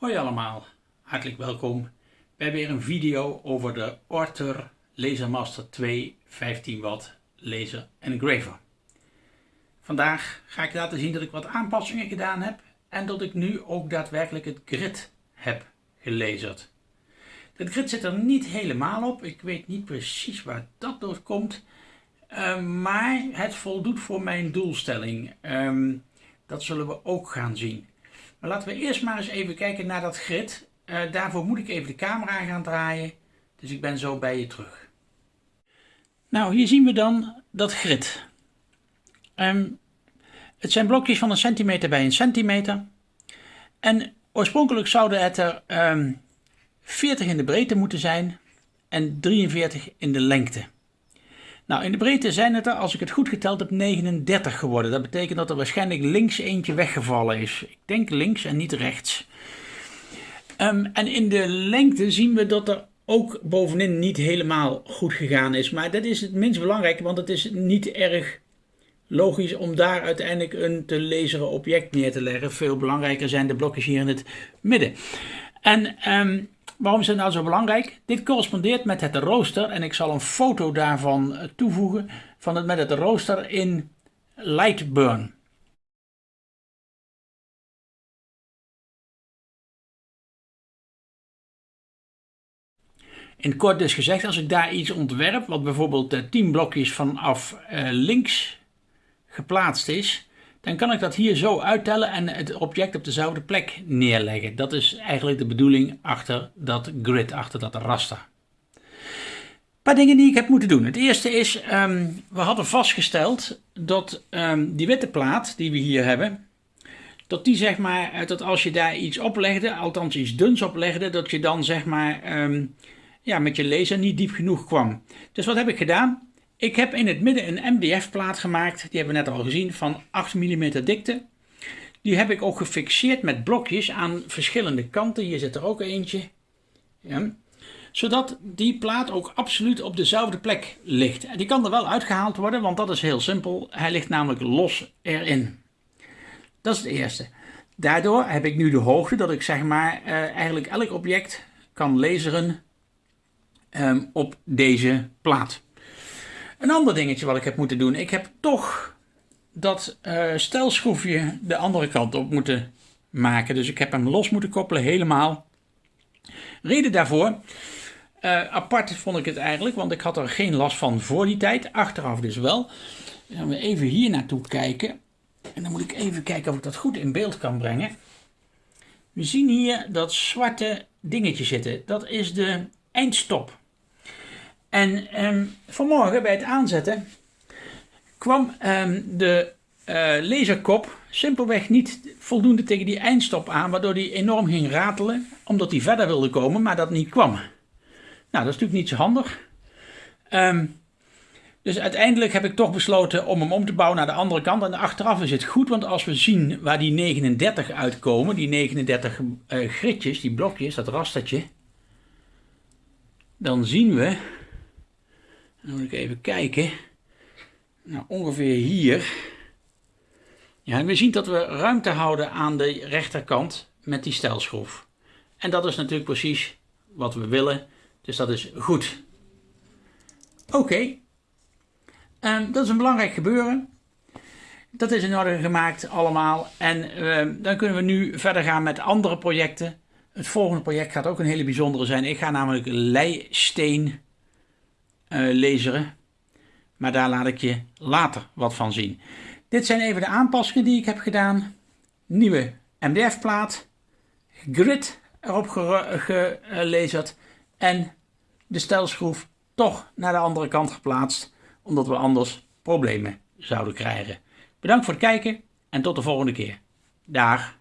Hoi allemaal, hartelijk welkom bij weer een video over de Orter Lasermaster 2 15 watt laser engraver. Vandaag ga ik laten zien dat ik wat aanpassingen gedaan heb en dat ik nu ook daadwerkelijk het grid heb gelazerd. Het grid zit er niet helemaal op, ik weet niet precies waar dat door komt, uh, maar het voldoet voor mijn doelstelling. Um, dat zullen we ook gaan zien. Maar laten we eerst maar eens even kijken naar dat grid. Uh, daarvoor moet ik even de camera gaan draaien. Dus ik ben zo bij je terug. Nou, hier zien we dan dat grid. Um, het zijn blokjes van een centimeter bij een centimeter. En oorspronkelijk zouden het er um, ehm, 40 in de breedte moeten zijn en 43 in de lengte. Nou, in de breedte zijn het er, als ik het goed geteld heb, 39 geworden. Dat betekent dat er waarschijnlijk links eentje weggevallen is. Ik denk links en niet rechts. Um, en in de lengte zien we dat er ook bovenin niet helemaal goed gegaan is. Maar dat is het minst belangrijke, want het is niet erg logisch om daar uiteindelijk een te lezen object neer te leggen. Veel belangrijker zijn de blokjes hier in het midden. En um, Waarom is het nou zo belangrijk? Dit correspondeert met het rooster en ik zal een foto daarvan eh, toevoegen van het met het rooster in Lightburn. In kort dus gezegd, als ik daar iets ontwerp, wat bijvoorbeeld 10 blokjes vanaf uh, links geplaatst is, dan kan ik dat hier zo uittellen en het object op dezelfde plek neerleggen. Dat is eigenlijk de bedoeling achter dat grid, achter dat raster. Een paar dingen die ik heb moeten doen. Het eerste is, um, we hadden vastgesteld dat um, die witte plaat die we hier hebben, dat die zeg maar, eh, dat als je daar iets oplegde, althans iets duns oplegde, dat je dan zeg maar um, ja, met je laser niet diep genoeg kwam. Dus wat heb ik gedaan? Ik heb in het midden een MDF-plaat gemaakt, die hebben we net al gezien, van 8 mm dikte. Die heb ik ook gefixeerd met blokjes aan verschillende kanten. Hier zit er ook eentje. Ja. Zodat die plaat ook absoluut op dezelfde plek ligt. Die kan er wel uitgehaald worden, want dat is heel simpel. Hij ligt namelijk los erin. Dat is het eerste. Daardoor heb ik nu de hoogte dat ik zeg maar uh, eigenlijk elk object kan laseren um, op deze plaat. Een ander dingetje wat ik heb moeten doen. Ik heb toch dat uh, stelschroefje de andere kant op moeten maken. Dus ik heb hem los moeten koppelen helemaal. Reden daarvoor, uh, apart vond ik het eigenlijk, want ik had er geen last van voor die tijd. Achteraf dus wel. Dan gaan we even hier naartoe kijken. En dan moet ik even kijken of ik dat goed in beeld kan brengen. We zien hier dat zwarte dingetje zitten. Dat is de eindstop. En um, vanmorgen bij het aanzetten kwam um, de uh, laserkop simpelweg niet voldoende tegen die eindstop aan, waardoor die enorm ging ratelen, omdat hij verder wilde komen, maar dat niet kwam. Nou, dat is natuurlijk niet zo handig. Um, dus uiteindelijk heb ik toch besloten om hem om te bouwen naar de andere kant. En achteraf is het goed, want als we zien waar die 39 uitkomen, die 39 uh, gritjes, die blokjes, dat rastertje, dan zien we dan moet ik even kijken. Nou, ongeveer hier. Ja, we zien dat we ruimte houden aan de rechterkant met die stelschroef. En dat is natuurlijk precies wat we willen. Dus dat is goed. Oké. Um, dat is een belangrijk gebeuren. Dat is in orde gemaakt allemaal. En uh, dan kunnen we nu verder gaan met andere projecten. Het volgende project gaat ook een hele bijzondere zijn. Ik ga namelijk leisteen laseren. Maar daar laat ik je later wat van zien. Dit zijn even de aanpassingen die ik heb gedaan. Nieuwe MDF-plaat. Grid erop gelezerd. En de stelschroef toch naar de andere kant geplaatst. Omdat we anders problemen zouden krijgen. Bedankt voor het kijken en tot de volgende keer. Dag.